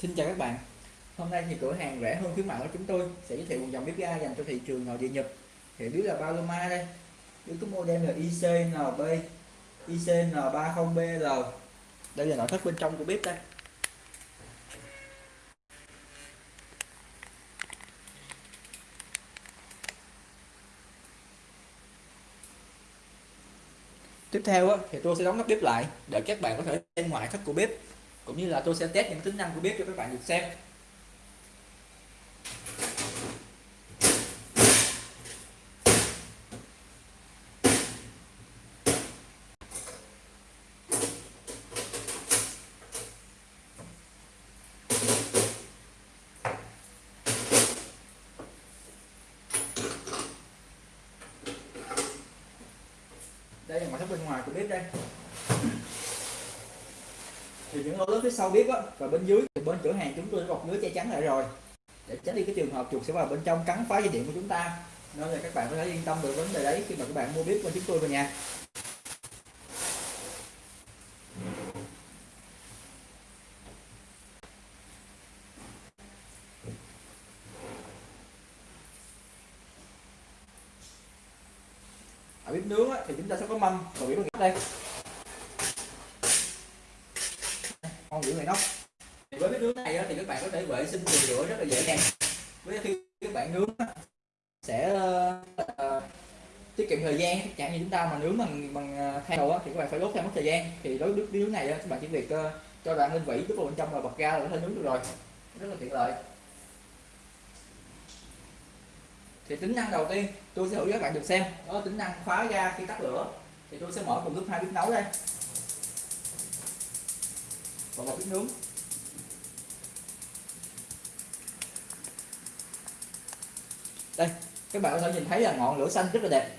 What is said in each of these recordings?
Xin chào các bạn. Hôm nay thì cửa hàng rẻ hơn khuyến mại của chúng tôi sẽ giới thiệu một dòng bếp ga dành cho thị trường nội địa Nhật. Thì bếp là Paloma đây? Bếp có model là ICNB ICN30BL Đây là nội thất bên trong của bếp đây. Tiếp theo thì tôi sẽ đóng nắp bếp lại để các bạn có thể xem ngoại thất của bếp cũng như là tôi sẽ test những tính năng của bếp cho các bạn được xem. Đây là ngoại thất bên ngoài của bếp đây thì những lỗ lớn phía sau bếp á và bên dưới thì bên cửa hàng chúng tôi đã bọc lưới che chắn lại rồi. Để tránh đi cái trường hợp chuột sẽ vào bên trong cắn phá dây điện của chúng ta. Nên là các bạn có thể yên tâm về vấn đề đấy khi mà các bạn mua bếp của chúng tôi về nhà. Ở bếp nướng á, thì chúng ta sẽ có mâm và bếp đây. Con giữ người nóc với cái nướng này thì các bạn có thể vệ sinh từ rửa rất là dễ dàng. Với khi các bạn nướng sẽ uh, tiết kiệm thời gian. Chẳng như chúng ta mà nướng bằng bằng ờ, than đồ thì các bạn phải đốt theo mất thời gian. Thì đối với nướng này các bạn chỉ việc uh, cho đoạn lên vỉ đút vào bên trong rồi bật ga là có thể nướng được rồi. Rất là tiện lợi. Thì tính năng đầu tiên tôi sẽ thử các bạn được xem. Đó là tính năng khóa ga khi tắt lửa. Thì tôi sẽ mở cùng lúc hai bếp nấu đây và một bếp nướng. Đây, các bạn có thể nhìn thấy là ngọn lửa xanh rất là đẹp.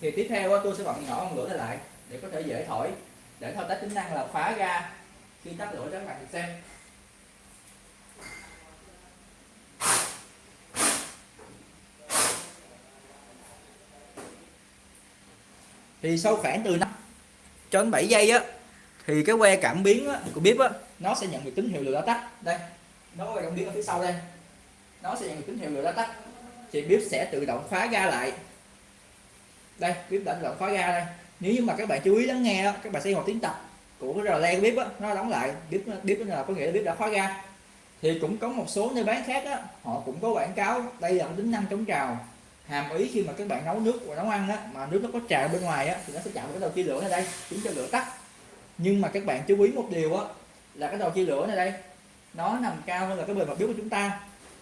Thì tiếp theo tôi sẽ bật nhỏ ngọn lửa này lại để có thể dễ thổi, để thao tác tính năng là khóa ga khi tắt lửa cho các bạn được xem. Thì sau khoảng từ 5 cho đến 7 giây á thì cái que cảm biến á, của bếp á, nó sẽ nhận được tín hiệu lửa đã tắt. Đây nó có que cảm biến ở phía sau đây. Nó sẽ nhận được tín hiệu lửa đã tắt. Thì bếp sẽ tự động khóa ga lại. Đây bếp đã tự động khóa ga đây. Nếu như mà các bạn chú ý lắng nghe các bạn sẽ một tiếng tập của cái rò le bếp á, nó đóng lại. Bếp bếp là có nghĩa là bếp đã khóa ga. Thì cũng có một số nơi bán khác á, họ cũng có quảng cáo đây là tính năng chống trào. Hàm ý khi mà các bạn nấu nước và nấu ăn á, mà nước nó có trào bên ngoài á, thì nó sẽ chạm cái đầu chia lửa ở đây khiến cho lửa tắt nhưng mà các bạn chú ý một điều á là cái đầu chia lửa này đây nó nằm cao hơn là cái bề mặt bếp của chúng ta.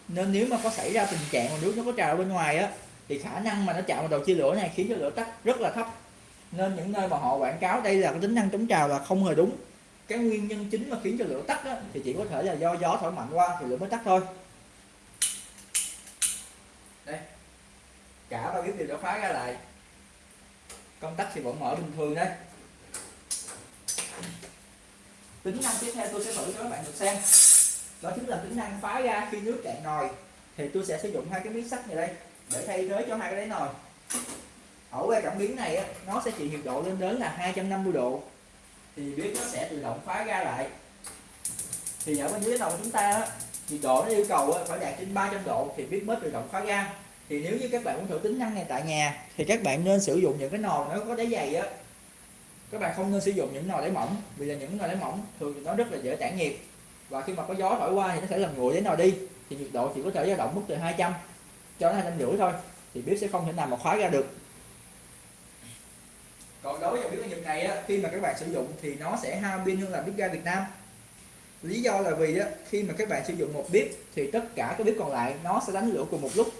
Nên nếu mà có xảy ra tình trạng mà nước nó có trào bên ngoài á thì khả năng mà nó chạm vào đầu chia lửa này khiến cho lửa tắt rất là thấp. Nên những nơi mà họ quảng cáo đây là cái tính năng chống trào là không hề đúng. Cái nguyên nhân chính mà khiến cho lửa tắt á, thì chỉ có thể là do gió thổi mạnh qua thì lửa mới tắt thôi. Đây cả ba bếp đều đã khóa ra lại. Công tắc thì vẫn mở bình thường đây tính năng tiếp theo tôi sẽ thử cho các bạn được xem. Đó chính là tính năng phá ra khi nước cạn nồi. Thì tôi sẽ sử dụng hai cái miếng sắt này đây, để thay thế cho hai cái đáy nồi. Ở que cảm biến này nó sẽ chịu nhiệt độ lên đến là 250 độ. Thì bếp nó sẽ tự động phá ra lại. Thì ở bên dưới nồi của chúng ta nhiệt độ nó yêu cầu phải đạt trên 300 độ thì bếp mới tự động phá ra. Thì nếu như các bạn muốn thử tính năng này tại nhà, thì các bạn nên sử dụng những cái nồi nó có đáy dày á các bạn không nên sử dụng những nồi đáy mỏng vì là những nồi đáy mỏng thường thì nó rất là dễ tản nhiệt. Và khi mà có gió thổi qua thì nó sẽ làm nguội đến nồi đi thì nhiệt độ chỉ có thể dao động mức từ 200 cho đến hai trăm rưỡi thôi thì bếp sẽ không thể nào mà khóa ra được. Còn đối với bếp nhiệt này á, khi mà các bạn sử dụng thì nó sẽ hao pin hơn là bếp ga Việt Nam. Lý do là vì á, khi mà các bạn sử dụng một bếp thì tất cả các bếp còn lại nó sẽ đánh lửa cùng một lúc.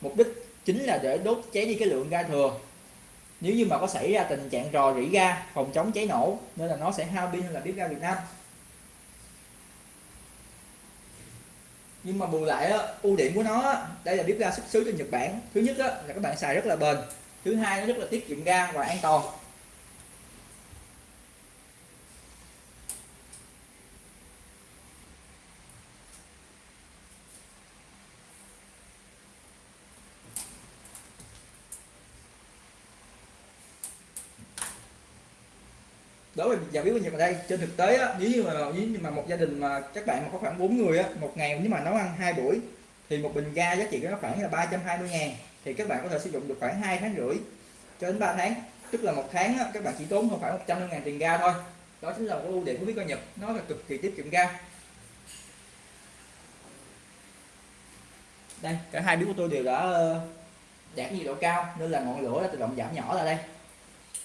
Mục đích chính là để đốt cháy đi cái lượng ga thừa nếu như mà có xảy ra tình trạng rò rỉ ga phòng chống cháy nổ nên là nó sẽ hao pin hơn là bếp ga Việt Nam. Nhưng mà bù lại á, ưu điểm của nó đây là bếp ga xuất xứ từ Nhật Bản. Thứ nhất á, là các bạn xài rất là bền. Thứ hai nó rất là tiết kiệm ga và an toàn. Đối với giờ biết bao nhiêu ở đây trên thực tế á, nếu như mà nếu như mà một gia đình mà các bạn mà có khoảng 4 người á một ngày nếu mà nấu ăn hai buổi thì một bình ga giá trị của nó khoảng là 320 ngàn thì các bạn có thể sử dụng được khoảng 2 tháng rưỡi cho đến 3 tháng. Tức là một tháng á, các bạn chỉ tốn khoảng 100 ngàn tiền ga thôi. Đó chính là một ưu điểm của bếp ga Nhật nó là cực kỳ tiết kiệm ga. Đây cả hai bếp của tôi đều đã ờ, đạt nhiệt độ cao nên là ngọn lửa đã tự động giảm nhỏ ra đây.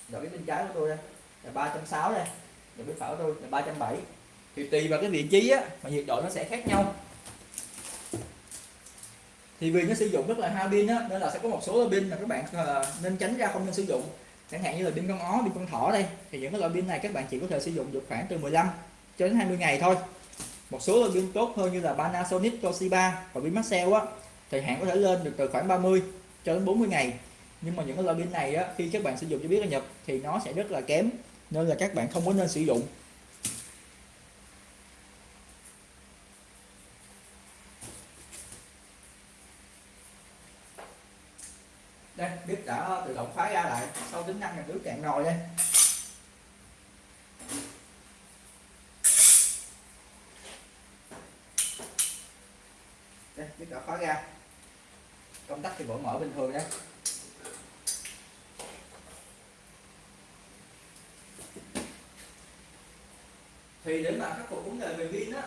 Rồi cái bên trái của tôi đây là 360 đây rồi bếp phở tôi là 370 thì tùy vào cái vị trí á mà nhiệt độ nó sẽ khác nhau. Thì vì nó sử dụng rất là hao pin á nên là sẽ có một số pin mà các bạn à, nên tránh ra không nên sử dụng. Chẳng hạn như là pin con ó pin con thỏ đây thì những cái loại pin này các bạn chỉ có thể sử dụng được khoảng từ 15 cho đến 20 ngày thôi. Một số loại pin tốt hơn như là Panasonic Toshiba và pin Maxell á thời hạn có thể lên được từ khoảng 30 cho đến 40 ngày. Nhưng mà những cái loại pin này á, khi các bạn sử dụng cho biết là nhập thì nó sẽ rất là kém nên là các bạn không có nên sử dụng. Đây, bếp đã tự động khóa ra lại. Sau tính năng là nước cạn nồi đây đây, bếp đã khóa ra. Công tắc thì vẫn mở bình thường đây. Thì để mà khắc phục vấn đề về pin á,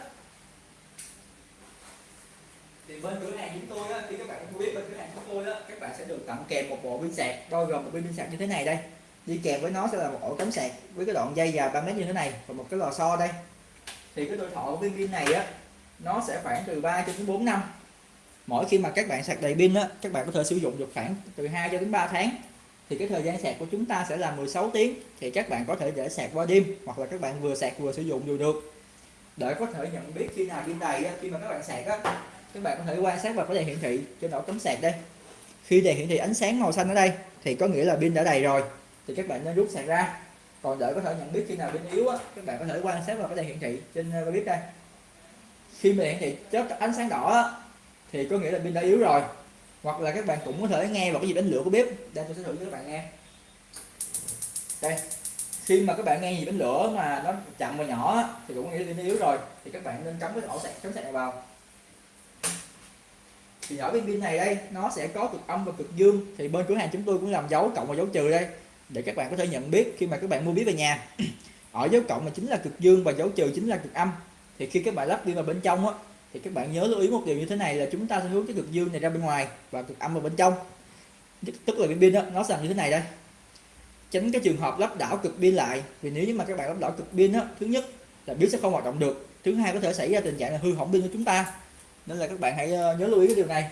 thì bên cửa hàng chúng tôi á, khi các bạn không biết bên cửa hàng chúng tôi á, các bạn sẽ được tặng kèm một bộ pin sạc, bao gồm một pin sạc như thế này đây. Đi kèm với nó sẽ là một ổ cắm sạc với cái đoạn dây dài 3 mét như thế này và một cái lò xo đây. Thì cái tuổi thọ của viên pin này á, nó sẽ khoảng từ 3 cho đến 4 năm. Mỗi khi mà các bạn sạc đầy pin á, các bạn có thể sử dụng được khoảng từ 2 cho đến 3 tháng thì cái thời gian sạc của chúng ta sẽ là 16 tiếng. Thì các bạn có thể để sạc qua đêm hoặc là các bạn vừa sạc vừa sử dụng đều được. Để có thể nhận biết khi nào pin đầy khi mà các bạn sạc á các bạn có thể quan sát vào cái đèn hiển thị trên ổ cắm sạc đây. Khi đèn hiển thị ánh sáng màu xanh ở đây thì có nghĩa là pin đã đầy rồi. Thì các bạn nên rút sạc ra. Còn để có thể nhận biết khi nào pin yếu á, các bạn có thể quan sát vào cái đèn hiển thị trên ờ, clip đây. Khi mà hiển thị chớp ánh sáng đỏ á, thì có nghĩa là pin đã yếu rồi hoặc là các bạn cũng có thể nghe vào cái gì đánh lửa của bếp. Đây, tôi sẽ thử cho các bạn nghe. Đây, khi mà các bạn nghe gì đánh lửa mà nó chậm và nhỏ thì cũng nghĩa là yếu rồi, thì các bạn nên cắm cái ổ sạc, cắm sạc này vào. Thì ở bên pin này đây, nó sẽ có cực âm và cực dương. Thì bên cửa hàng chúng tôi cũng làm dấu cộng và dấu trừ đây, để các bạn có thể nhận biết khi mà các bạn mua bếp về nhà. Ở dấu cộng là chính là cực dương và dấu trừ chính là cực âm. Thì khi các bạn lắp pin vào bên trong á thì các bạn nhớ lưu ý một điều như thế này là chúng ta sẽ hướng cái cực dương này ra bên ngoài và cực âm vào bên trong. Tức là cái pin đó nó sẽ làm như thế này đây. Tránh cái trường hợp lắp đảo cực pin lại vì nếu như mà các bạn lắp đảo cực pin đó, thứ nhất là pin sẽ không hoạt động được. Thứ hai có thể xảy ra tình trạng là hư hỏng pin của chúng ta. Nên là các bạn hãy ờ, nhớ lưu ý cái điều này.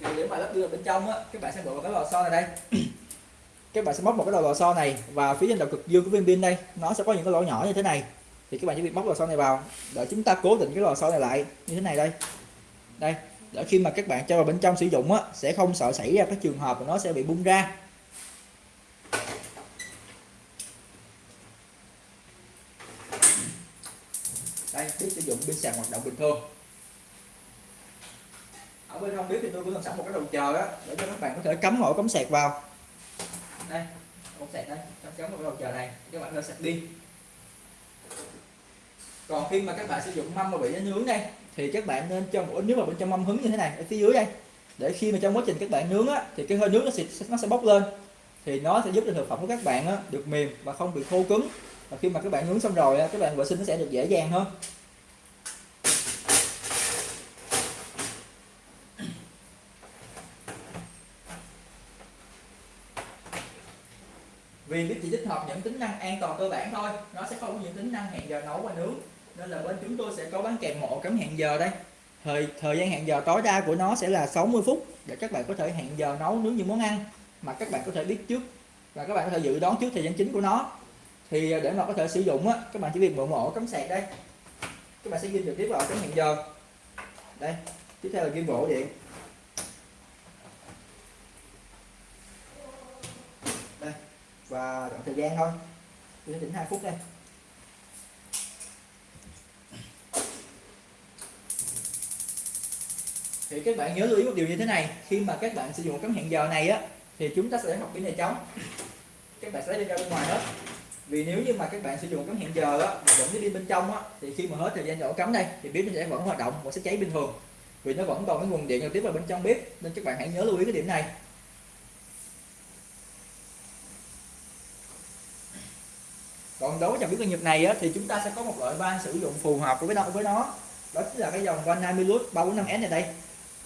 Thì nếu mà lắp đưa bên trong á các bạn sẽ bỏ vào cái lò xo này đây các bạn sẽ móc một cái đầu lò xo này và phía trên đầu cực dương của viên pin đây. Nó sẽ có những cái lỗ nhỏ như thế này. Thì các bạn chỉ việc móc lò xo này vào. Để chúng ta cố định cái lò xo này lại như thế này đây. Đây, để khi mà các bạn cho vào bên trong sử dụng á, sẽ không sợ xảy ra các trường hợp mà nó sẽ bị bung ra. Đây, biết sử dụng pin sạc hoạt động bình thường. Ở bên không biết thì tôi cũng làm sẵn một cái đầu chờ đó để cho các bạn có thể cắm ổ cắm sạc vào đây ổ sạc đây trong cắm một đầu chờ này các bạn hơi sạc đi. Còn khi mà các bạn sử dụng mâm mà bị nướng đây thì các bạn nên cho một nếu mà bên trong mâm hứng như thế này ở phía dưới đây để khi mà trong quá trình các bạn nướng á thì cái hơi nước nó sẽ nó sẽ bốc lên thì nó sẽ giúp cho thực phẩm của các bạn á, được mềm và không bị khô cứng. Và khi mà các bạn nướng xong rồi các bạn vệ sinh nó sẽ được dễ dàng hơn. Vì biết chỉ tích hợp những tính năng an toàn cơ bản thôi. Nó sẽ không có những tính năng hẹn giờ nấu và nướng. Nên là bên chúng tôi sẽ có bán kèm một cấm hẹn giờ đây. Thời thời gian hẹn giờ tối đa của nó sẽ là 60 phút để các bạn có thể hẹn giờ nấu, nướng những món ăn mà các bạn có thể biết trước và các bạn có thể dự đoán trước thời gian chính của nó. Thì à, để mà có thể sử dụng á, các bạn chỉ việc mở mổ cắm sạc đây. Các bạn sẽ ghi trực tiếp vào cắm hẹn giờ. Đây, tiếp theo là ghi bộ điện đây và đoạn thời gian thôi. Tôi chỉnh 2 phút đây. Thì các bạn nhớ lưu ý một điều như thế này. Khi mà các bạn sử dụng cắm hẹn giờ này á, thì chúng ta sẽ học pin này trống các bạn sẽ đi ra bên ngoài hết. Vì nếu như mà các bạn sử dụng cắm hẹn giờ á vẫn cái pin bên trong á, thì khi mà hết thời gian nhỏ cắm đây thì bếp nó sẽ vẫn hoạt động và sẽ cháy bình thường. Vì nó vẫn còn cái nguồn điện giao tiếp vào bên trong bếp, nên các bạn hãy nhớ lưu ý cái điểm này. Còn đối với dòng biến ga Nhật này á, thì chúng ta sẽ có một loại van sử dụng phù hợp với nó với nó. Đó chính là cái dòng van 20 lút 345S này đây.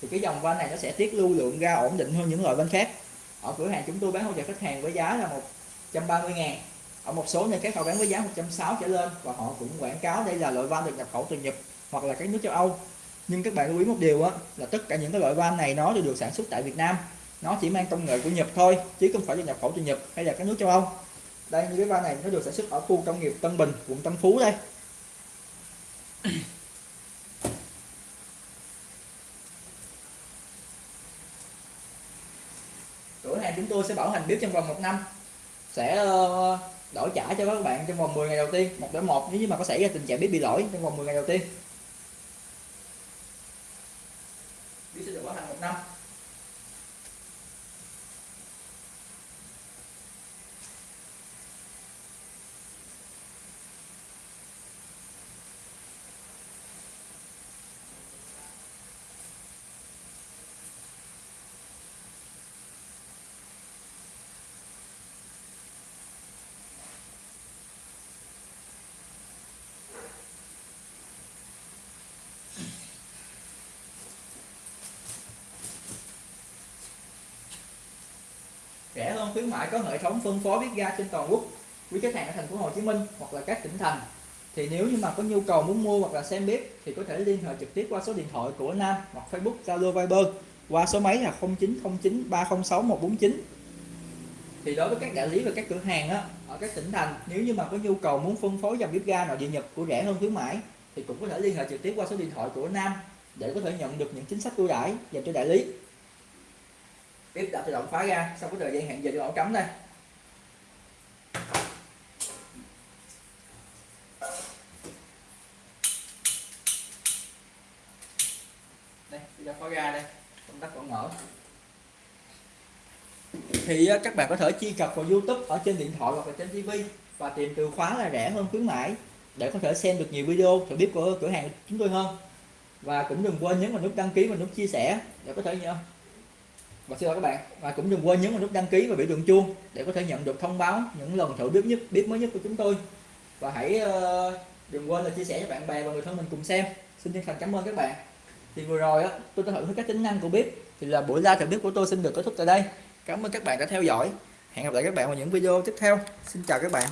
Thì cái dòng van này nó sẽ tiết lưu lượng ra ổn định hơn những loại van khác. Ở cửa hàng chúng tôi bán hỗ trợ khách hàng với giá là 130 ngàn. Ở một số nơi khác họ bán với giá 160 trở lên và họ cũng quảng cáo đây là loại van được nhập khẩu từ Nhật hoặc là các nước châu Âu. Nhưng các bạn lưu ý một điều á là tất cả những cái loại van này nó đều được sản xuất tại Việt Nam. Nó chỉ mang công nghệ của Nhật thôi chứ không phải là nhập khẩu từ Nhật hay là các nước châu Âu đây như cái van này nó được sản xuất ở khu công nghiệp Tân Bình, quận Tân Phú đây. Cửa hàng chúng tôi sẽ bảo hành bếp trong vòng một năm. Sẽ ờ, đổi trả cho các bạn trong vòng 10 ngày đầu tiên, một đổi một, nếu như mà có xảy ra tình trạng bếp bị lỗi trong vòng 10 ngày đầu tiên. Bếp sẽ được bảo hành một năm. Khuyến mãi có hệ thống phân phối bếp ga trên toàn quốc quý khách hàng ở thành phố Hồ Chí Minh hoặc là các tỉnh thành. Thì nếu như mà có nhu cầu muốn mua hoặc là xem bếp thì có thể liên hệ trực tiếp qua số điện thoại của Nam hoặc Facebook Zalo Viber qua số máy là 0909 306 149 thì đối với các đại lý và các cửa hàng á, ở các tỉnh thành nếu như mà có nhu cầu muốn phân phối dòng bếp ga nội địa Nhật của rẻ hơn khuyến mãi thì cũng có thể liên hệ trực tiếp qua số điện thoại của Nam để có thể nhận được những chính sách ưu đãi dành cho đại lý bếp đã tự động khóa ra sau cái thời gian hẹn giờ cho ổ cắm đây. Đây đã khóa ra đây, công tắc vẫn mở. Thì các bạn có thể truy cập vào YouTube ở trên điện thoại hoặc là trên TV và tìm từ khóa là rẻ hơn khuyến mãi để có thể xem được nhiều video thử bếp của cửa hàng chúng tôi hơn. Và cũng đừng quên nhấn vào nút đăng ký và nút chia sẻ để có thể nhớ và xin chào các bạn, và cũng đừng quên nhấn vào nút đăng ký và biểu tượng chuông để có thể nhận được thông báo những lần thử bếp nhất bếp mới nhất của chúng tôi. Và hãy ờ, đừng quên là chia sẻ cho bạn bè và người thân mình cùng xem. Xin chân thành cảm ơn các bạn. Thì vừa rồi á, tôi đã thử hết các tính năng của bếp. Thì là buổi ra thử bếp của tôi xin được kết thúc tại đây. Cảm ơn các bạn đã theo dõi. Hẹn gặp lại các bạn vào những video tiếp theo. Xin chào các bạn.